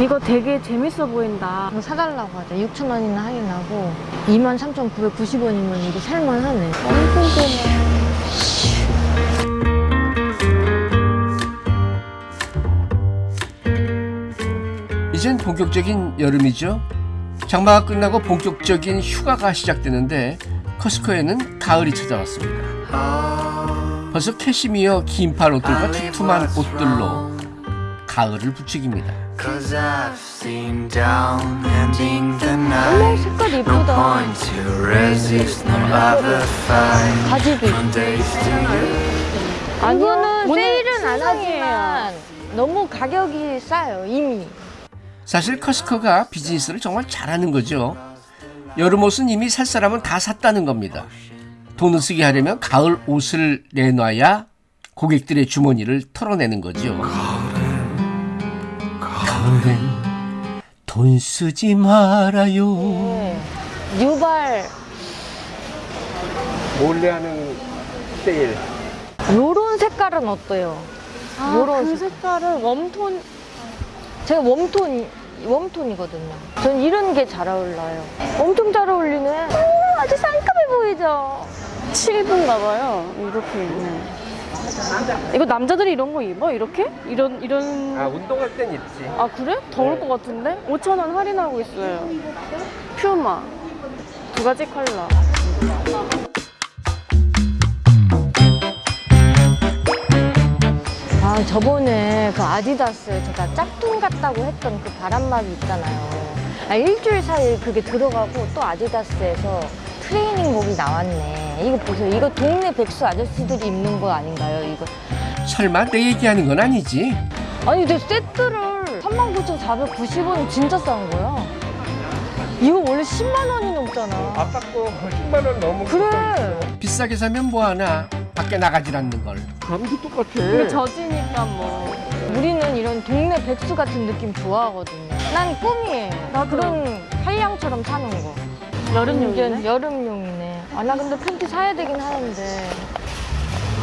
이거 되게 재밌어 보인다. 이거 사달라고 하자. 6,000원이나 할인하고 23,990원이면 이거 살만하네. 엄청 좋네. 이젠 본격적인 여름이죠. 장마가 끝나고 본격적인 휴가가 시작되는데 커스코에는 가을이 찾아왔습니다. 벌써 캐시미어 긴팔 옷들과 두툼한 옷들로 가을을 부추깁니다. 어머, 색깔 fight. 바지도 you. 이거는 세일은 안. 하지만 너무 가격이 싸요, 이미. 사실 커스코가 비즈니스를 정말 잘하는 거죠. 여름 옷은 이미 살 사람은 다 샀다는 겁니다. 돈을 쓰게 하려면 가을 옷을 내놔야 고객들의 주머니를 털어내는 거죠. 가을엔 돈 쓰지 말아요. 네. 뉴발 몰래 하는 세일. 요런 색깔은 어때요? 아, 요런 그 색깔은 웜톤. 제가 웜톤 웜톤이거든요. 전 이런 게 잘 어울려요. 엄청 잘 어울리네. 오, 아주 상큼해 보이죠? 7분가 봐요. 이렇게 입네. 이거 남자들이 이런 거 입어? 이렇게? 이런, 이런. 운동할 땐 입지. 아, 그래? 더울 것 같은데? 5,000원 할인하고 있어요. 퓨마. 두 가지 컬러. 아, 저번에 그 아디다스 제가 짝퉁 같다고 했던 그 바람막이 있잖아요. 아, 일주일 사이에 그게 들어가고 또 아디다스에서 트레이닝복이 나왔네. 이거 보세요. 이거 동네 백수 아저씨들이 입는 거 아닌가요? 이거. 설마 내 얘기하는 건 아니지? 아니, 근데 세트를 39,490원 진짜 싼 거야. 이거 원래 10만 원이 넘잖아. 아깝고 10만 원 넘은 그래. 비싸게 사면 뭐하나 밖에 나가질 않는 걸. 감도 똑같아. 이거 젖으니까 뭐. 우리는 이런 동네 백수 같은 느낌 좋아하거든요. 난 꿈이에요. 나도. 그런 한량처럼 사는 거. 여름용이네? 여름용이네. 아, 나 근데 팬티 사야 되긴 하는데.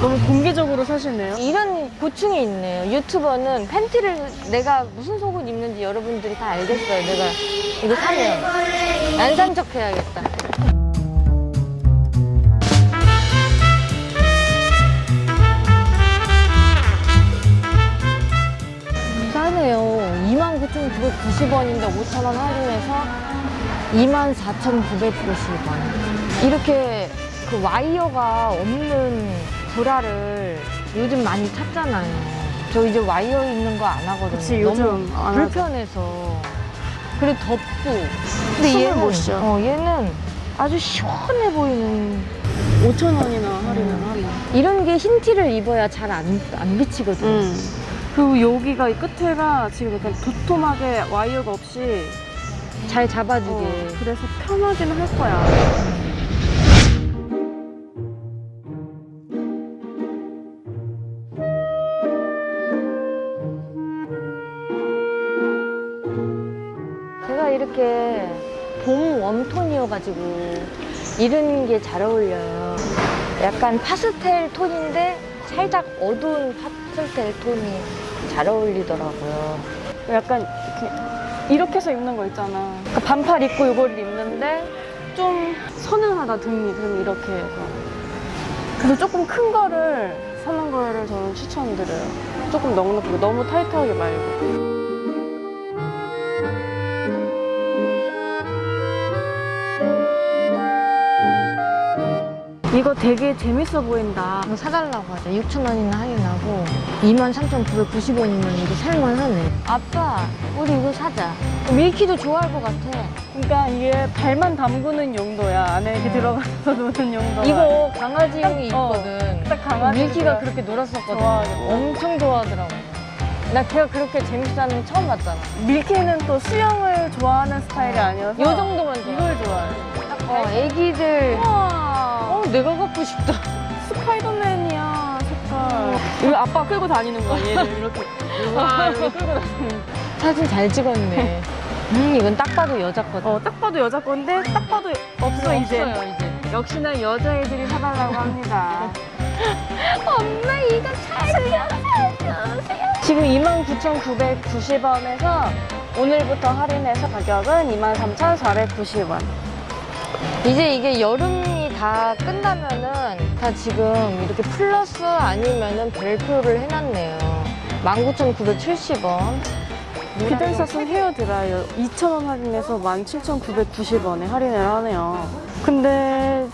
너무 공개적으로 사시네요. 이런 고충이 있네요. 유튜버는 팬티를 내가 무슨 속옷 입는지 여러분들이 다 알겠어요. 내가 이거 사면. 안산 척 해야겠다. 싸네요. 29,990원인데 5,000원 할인해서 24,990원. 이렇게 그 와이어가 없는 브라를 요즘 많이 찾잖아요. 저 이제 와이어 있는 거 안 하거든요. 그치, 너무 요즘 안 하죠. 불편해서. 그리고 덥고. 근데 얘는. 어, 얘는 아주 시원해 보이는 5,000원이나 할인을 하네. 이런 게 흰 티를 입어야 잘 안 안 비치거든요. 음. 그리고 여기가 이 끝에가 지금 약간 도톰하게 와이어가 없이 잘 잡아주게. 어, 그래서 편하긴 할 거야. 제가 이렇게 봄 웜톤이어가지고 이런 게 잘 어울려요. 약간 파스텔 톤인데 살짝 어두운 파스텔 톤이 잘 어울리더라고요. 약간 이렇게, 해서 입는 거 있잖아. 그러니까 반팔 입고 이걸 입는데 좀 서늘하다 등이 그럼 이렇게 해서. 그래서 조금 큰 거를 사는 거를 저는 추천드려요. 조금 넉넉하게 너무 타이트하게 말고. 이거 되게 재밌어 보인다. 이거 사달라고 하자. 6,000원이나 할인하고 23,990원이면 이거 살만하네. 아빠, 우리 이거 사자. 밀키도 좋아할 것 같아. 그러니까 이게 발만 담그는 용도야. 안에 이렇게 들어가서 노는 용도야. 이거 강아지용이 딱, 어, 있거든. 딱 강아지 밀키가 그렇게 놀았었거든. 좋아하겠다. 엄청 좋아하더라고. 나 걔가 그렇게 재밌어하는 거 처음 봤잖아. 밀키는 또 수영을 좋아하는 스타일이 아니어서 요 정도만 좋아. 이걸 좋아해. 어, 애기들. 우와 어, 내가 갖고 싶다. 스파이더맨이야 색깔. 이거 아빠 끌고 다니는 거야 얘를 이렇게. 와 이렇게 끌고 다니는. 사진 잘 찍었네. 음, 이건 딱 봐도 여자 거다. 어 딱 봐도 여자 건데 딱 봐도 없어 이제. 없어요, 이제. 역시나 여자애들이 사달라고 합니다. 엄마, 이거 살려, 살려주세요. 지금 29,990원에서 오늘부터 할인해서 가격은 23,490원. 이제 이게 여름이 다 끝나면은 다 지금 이렇게 플러스 아니면은 벨크를 해놨네요. 19,970원. 비덴사슨 헤어 드라이어 2,000원 할인해서 17,990원에 할인을 하네요. 근데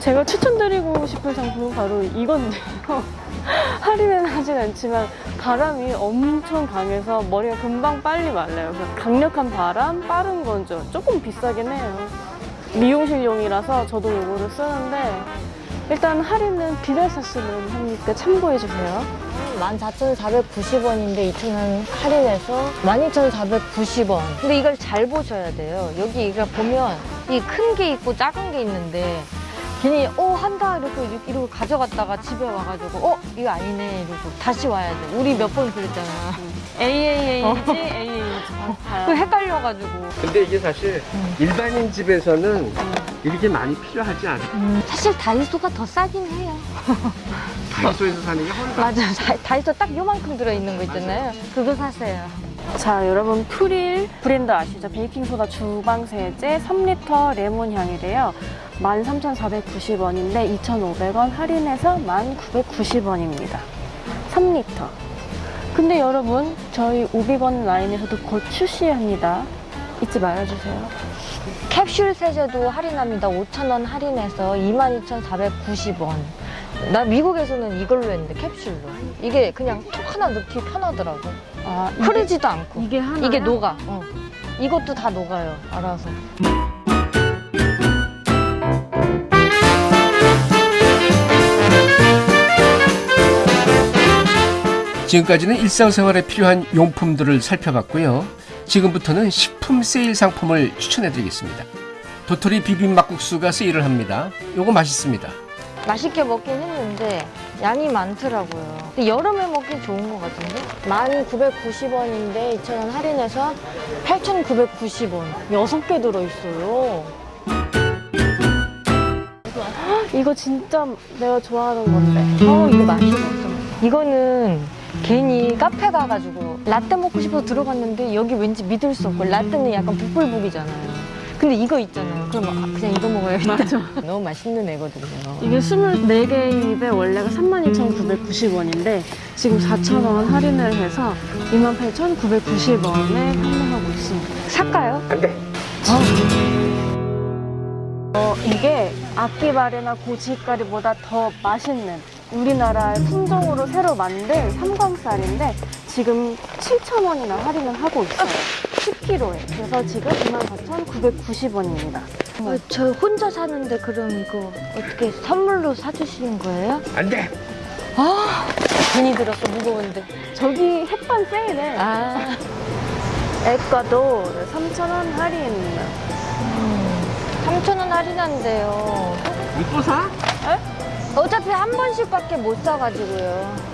제가 추천드리고 싶은 상품은 바로 이건데요. 할인은 하진 않지만 바람이 엄청 강해서 머리가 금방 빨리 말라요. 강력한 바람, 빠른 건조. 조금 비싸긴 해요. 미용실용이라서 저도 이거를 쓰는데 일단 할인은 비덴사스는 하니까 참고해주세요. 14,490원인데 2,000원 할인해서 12,490원. 근데 이걸 잘 보셔야 돼요. 여기 이거 보면 이 큰 게 있고 작은 게 있는데 괜히 어 한다 이러고 이렇게 이러고 가져갔다가 집에 와가지고 어 이거 아니네 이러고 다시 와야 돼. 우리 몇 번 그랬잖아. AAA인지 AA인지 그 헷갈려가지고. 근데 이게 사실 일반인 집에서는 이렇게 많이 필요하지 않아요. 음, 사실 다이소가 더 싸긴 해요. 다이소에서 사는 게 훨씬 맞아. 다- 다이소 딱 요만큼 들어있는 거 있잖아요. 그거 사세요. 자 여러분 프릴 브랜드 아시죠? 베이킹소다 주방세제 3리터 레몬 향이래요 13,490원인데 2,500원 할인해서 1,990원입니다 3리터 근데 여러분 저희 오비건 라인에서도 곧 출시합니다 잊지 말아주세요 캡슐 세제도 할인합니다. 5,000원 할인해서 22,490원. 나 미국에서는 이걸로 했는데 캡슐로. 이게 그냥 톡 하나 넣기 편하더라고. 아 흐르지도 않고. 이게 하나 이게 녹아. 어. 이것도 다 녹아요. 알아서. 지금까지는 일상생활에 필요한 용품들을 살펴봤고요. 지금부터는 식품 세일 상품을 추천해드리겠습니다. 도토리 비빔 막국수가 세일을 합니다. 요거 맛있습니다. 맛있게 먹긴 했는데 양이 많더라고요. 근데 여름에 먹기 좋은 것 같은데? 1,990원인데 2,000원 할인해서 8,990원. 6개 들어있어요. 이거 진짜 내가 좋아하는 건데 어, 이거 맛있어. 이거는 괜히 카페 가가지고 라떼 먹고 싶어서 들어갔는데 여기 왠지 믿을 수 없고 라떼는 약간 북불북이잖아요. 근데 이거 있잖아요. 그럼 아, 그냥 이거 먹어야겠다. 맞아 너무 맛있는 애거든요. 이게 24개의 입에 원래가 32,990원인데 지금 4,000원 할인을 해서 28,990원에 판매하고 있습니다. 살까요? 어, 이게 악기발이나 고지가리보다 더 맛있는 우리나라의 품종으로 새로 만든 삼광쌀인데 지금 7,000원이나 할인을 하고 있어요. 10kg에. 그래서 지금 24,990원입니다. 어, 저 혼자 사는데 그럼 이거 어떻게 선물로 사주시는 거예요? 안 돼! 아, 괜히 들었어 무거운데. 저기 햇반 세일에 아, 에콰도 3,000원 할인. 3천 원 할인한대요. 이거 사? 어차피 한 번씩밖에 못 사가지고요.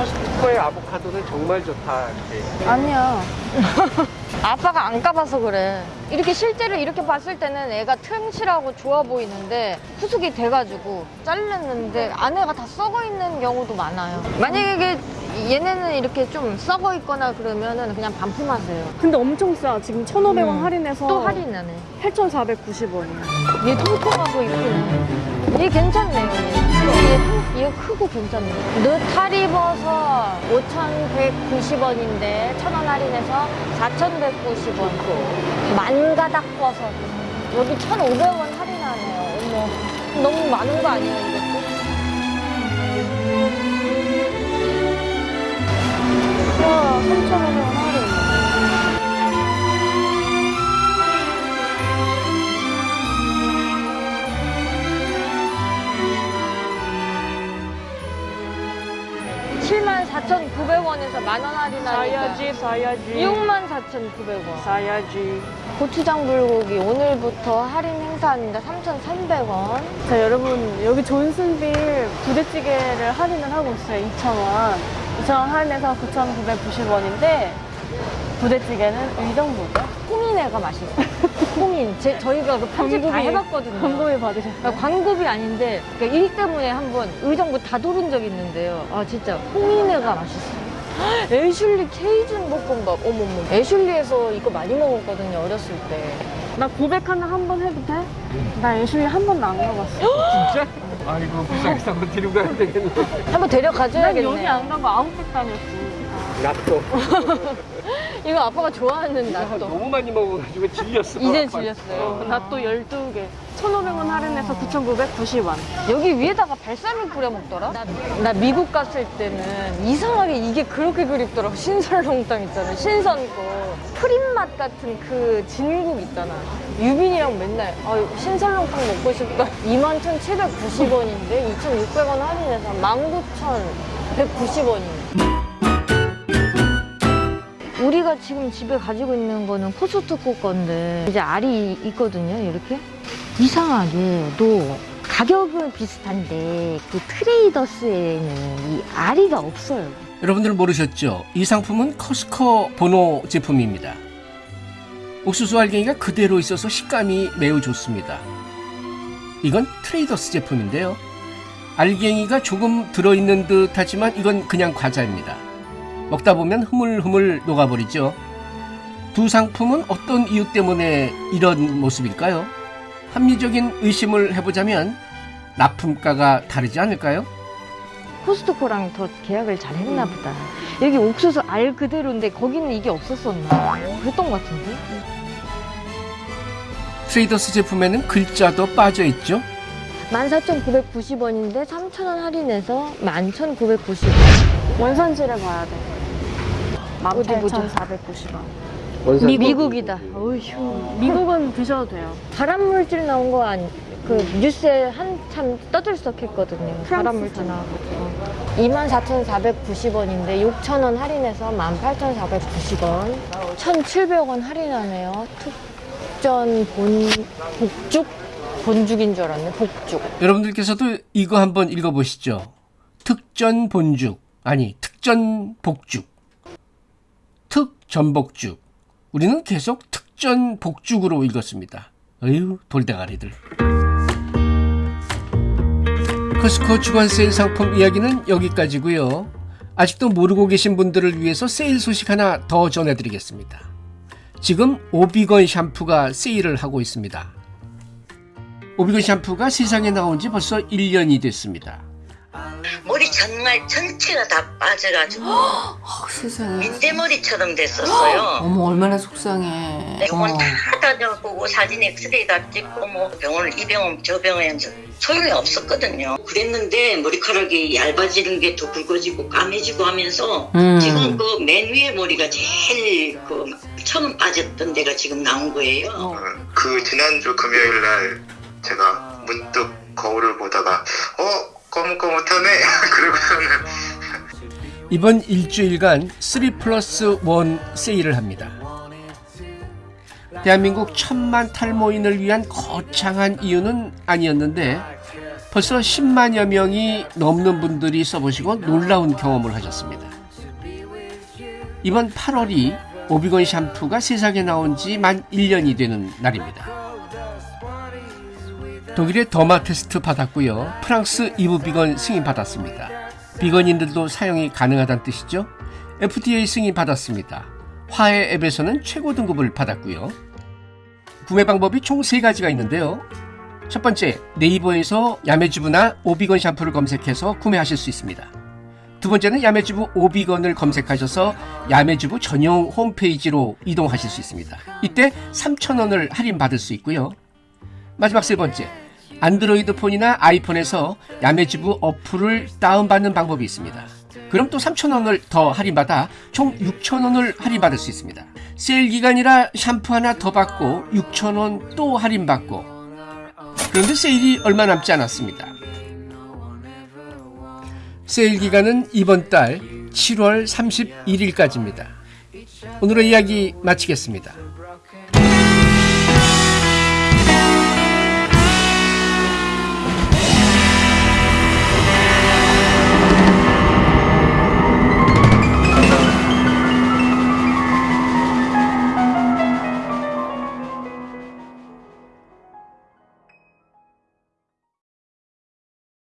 코스트코의 아보카도는 정말 좋다. 이렇게. 아니야. 아빠가 안 까봐서 그래. 이렇게 실제로 이렇게 봤을 때는 애가 튼실하고 좋아 보이는데 후숙이 돼가지고 잘랐는데 안에가 다 썩어 있는 경우도 많아요. 만약에 이게 얘네는 이렇게 좀 썩어 있거나 그러면은 그냥 반품하세요. 근데 엄청 싸. 지금 1,500원 음. 할인해서 또 할인하네. 8,490원이야. 얘 통통하고 이쁘네. 얘 괜찮네요. 얘. 얘, 통- 얘 크고 괜찮네. 느타리버섯 5,190원인데 1,000원 할인해서 4,190원. 만 가닥 버섯. 여기 1,500원 할인하네요. 어머. 너무 많은 거 아니에요, 이것도? 와, 3,500원 할인. 칠만 4,900원에서 만원 할인하니까 사야지, 사야지. 6만 4,900원. 사야지. 고추장 불고기 오늘부터 할인 행사합니다. 3,300원. 자, 여러분, 여기 존슨빌 부대찌개를 할인을 하고 있어요. 2,000원. 2,000원 할인해서 9,990원인데, 부대찌개는 의정부죠? 홍인애가 맛있어요. 홍인. 제, 저희가 그 편집 다 해봤거든요. 광고비 받으셨어요? 그러니까 광고비 아닌데 그러니까 일 때문에 한번 의정부 다 돌은 적이 있는데요. 아 진짜 홍인애가 맛있어요. 애슐리 케이준 볶음밥. 어머머. 애슐리에서 이거 많이 먹었거든요, 어렸을 때. 나 고백 하나 한 번 해도 돼? 나 애슐리 한 번도 안 가봤어. 진짜? 아이고 불쌍해서 한번 데리고 가야 되겠네. 한번 난 데려가줘야겠네. 여기 안 가고 아웃백 다녔지. 낫도 이거 아빠가 좋아하는 낫또. 너무 많이 먹어가지고 질렸어. 이제 질렸어요. 나또 12개. 1,500원 할인해서 9,990원. 여기 위에다가 발사믹 뿌려 먹더라? 나, 나 미국 갔을 때는 이상하게 이게 그렇게 그립더라고. 신설렁탕 있잖아. 신선 거. 프린 맛 같은 그 진국 있잖아. 유빈이랑 맨날 아, 신설렁탕 먹고 싶다. 21,790원인데 2,600원 할인해서 19,190원이네. 우리가 지금 집에 가지고 있는 거는 코스트코 건데 이제 알이 있거든요 이렇게 이상하게도 가격은 비슷한데 그 트레이더스에는 이 알이가 없어요 여러분들 모르셨죠? 이 상품은 커스코 보노 제품입니다. 옥수수 알갱이가 그대로 있어서 식감이 매우 좋습니다. 이건 트레이더스 제품인데요. 알갱이가 조금 들어있는 듯 하지만 이건 그냥 과자입니다. 먹다 보면 흐물흐물 녹아버리죠. 두 상품은 어떤 이유 때문에 이런 모습일까요? 합리적인 의심을 해보자면 납품가가 다르지 않을까요? 코스트코랑 더 계약을 잘 했나 보다 여기 옥수수 알 그대로인데 거기는 이게 없었었나 그랬던 것 같은데 트레이더스 제품에는 글자도 빠져 있죠. 14,990원인데 3,000원 할인해서 11,990원 원산지를 봐야 돼. 어디 보자. 18,490원. 미, 미국이다 어휴 미국은 드셔도 돼요. 발암 물질 나온 거 아니 그 뉴스에 한참 떠들썩했거든요. 프랑스 발암 물질 나와가지고 24,490원인데 6,000원 할인해서 18,490원 1,700원 할인하네요. 특전 본 복죽 본죽인 줄 알았네. 복죽. 여러분들께서도 이거 한번 읽어보시죠. 특전 본죽 아니 특전 복죽 특 전복죽 우리는 계속 특전 복죽으로 읽었습니다. 어휴 돌대가리들. 커스코 주간 세일 상품 이야기는 여기까지고요. 아직도 모르고 계신 분들을 위해서 세일 소식 하나 더 전해드리겠습니다. 지금 오비건 샴푸가 세일을 하고 있습니다. 오비건 샴푸가 세상에 나온 지 벌써 1년이 됐습니다. 머리 정말 전체가 다 빠져가지고 아, 세상에. 민대머리처럼 됐었어요. 어머 얼마나 속상해. 병원 어. 다 다녀보고 사진 엑스레이 다 찍고 뭐 병원을 이 병원 저 병원 소용이 없었거든요. 그랬는데 머리카락이 얇아지는 게 더 굵어지고 까매지고 하면서 음. 지금 그 맨 위에 머리가 제일 그 처음 빠졌던 데가 지금 나온 거예요. 어. 그 지난주 금요일 날 제가 문득 거울을 보다가 어 거뭇거뭇하네 그러고서는 이번 일주일간 3 플러스 1 세일을 합니다. 대한민국 천만 탈모인을 위한 거창한 이유는 아니었는데 벌써 10만여 명이 넘는 분들이 써보시고 놀라운 경험을 하셨습니다. 이번 8월이 오비건 샴푸가 세상에 나온 지 만 1년이 되는 날입니다. 독일의 더마 테스트 받았고요. 프랑스 이브 비건 승인 받았습니다. 비건인들도 사용이 가능하다는 뜻이죠. FDA 승인 받았습니다. 화해 앱에서는 최고 등급을 받았고요. 구매 방법이 총 세가지가 있는데요. 첫 번째, 네이버에서 야매주부나 오비건 샴푸를 검색해서 구매하실 수 있습니다. 두 번째는 야매주부 오비건을 검색하셔서 야매주부 전용 홈페이지로 이동하실 수 있습니다. 이때 3,000원을 할인받을 수 있고요. 마지막 세 번째, 안드로이드 폰이나 아이폰에서 야매주부 어플을 다운받는 방법이 있습니다. 그럼 또 3,000원을 더 할인받아 총 6,000원을 할인받을 수 있습니다. 세일 기간이라 샴푸 하나 더 받고 6,000원 또 할인받고 그런데 세일이 얼마 남지 않았습니다. 세일 기간은 이번 달 7월 31일까지입니다. 오늘의 이야기 마치겠습니다.